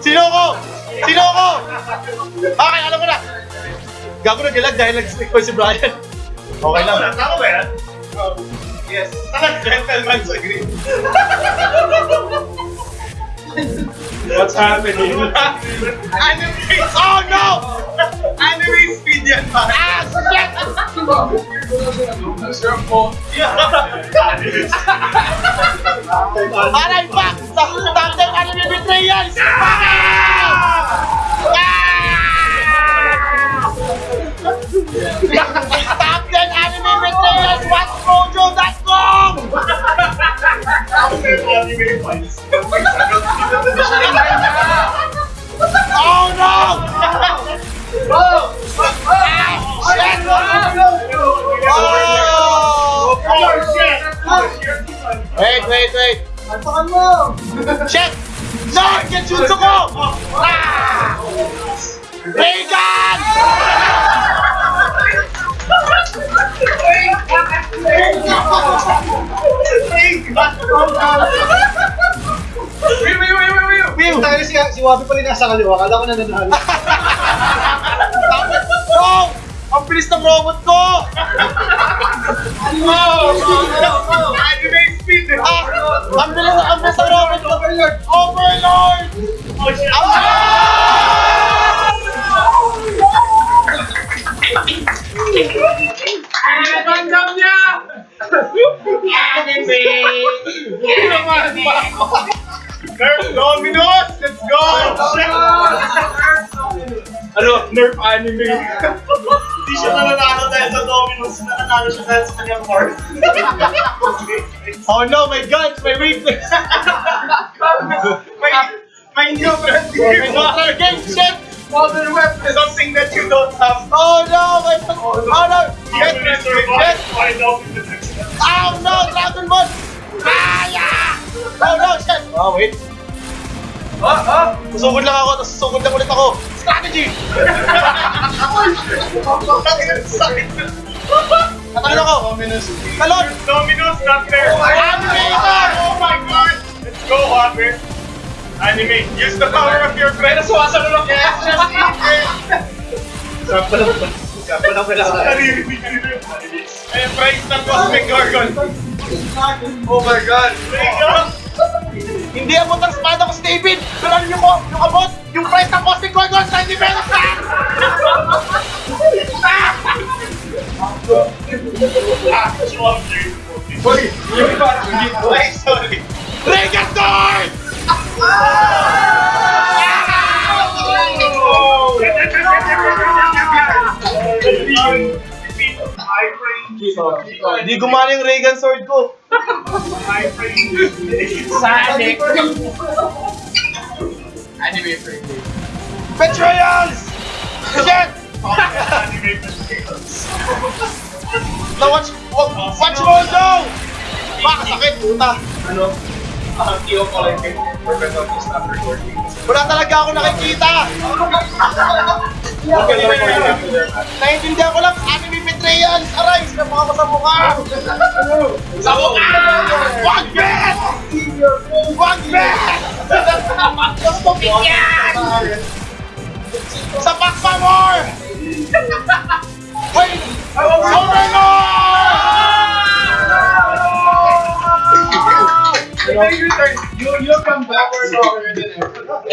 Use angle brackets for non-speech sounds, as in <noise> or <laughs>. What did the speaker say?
Sino ko? Sino ko? Okay, alam ko na. Gago na gilag dahil nag-stick ko si Brian. Okay lang. Tama ba yan? Yes. Talagang gentleman's agreement. What's happening? Anime! Oh no! Anime speed yan pa! Ah, shit! Aray, fuck! 10 anime betrayals! Ah! Top 10 anime betrayals! WatchMojo.com! Anime fights. Oh no! Ah, shit! Oh! Wait, wait, wait! Antakan Lord, get you to go! Ah! Reagan! Wait, wait, wait, wait, wait! Wait, si, si Wabi pala nasa kaliwa. Kala ko na nanalo. Tapos, no! Ang bilis ng robot ko! Ano? Ano? Ano? Ano? Ano? Ano? Overlord! Overlord! Oh shit! Nagandam niya! Nerf Dominos! Let's go! Ano? Nerf anime. Hindi siya nananalo dahil sa Dominos. Nananalo siya dahil sa kanyang card. <laughs> Oh no, my guns! My weakness! <laughs> may new brand Water game shit! Modern weapon is something that you don't have. Oh no! My... Oh no! You get, survive. Find out in the next episode. Oh no! Dragon Ball! Ah, yeah! Oh no! Shit! Oh, wait. Ah, ah! Susugod lang ako, tapos susugod lang ulit ako. Strategy! Sakit. Natalon ako! Talon! Dominos not there. Oh! Let's go, Hopper. Anime, use the power of your friend. Suwasalo lang yan. Just eat it. Sample lang ba? Sample lang pala. Naririnig ka nila yung anime. Ayun, price ng Cosmic Gargon. Oh my god. Mega. Hindi abot ang espada ko si David! Pero alam niyo ko, yung abot, yung price ng Cosmic Gorgon, 90 pesos lang! Ah, swamp dude. Hoy! Yung iba, Ay, sorry. Reggaeton! Hindi gumana yung Reagan sword ko. Sonic. Anime friendly. Betrayals! Shit! Anime. Now watch, watch mo daw! Baka sakit, puta. Ano? Ang iyo ko lang kay Professor stop recording. Wala talaga ako nakikita. Okay lang po yung after that. Naiintindihan ko lang, anime betrayals! Sa mga sa mukha! Sa mukha! Wag bet! Wag bet! Stupid yan! Sa Pakpamor! Wait! Overlord! You, you come backward over than ever.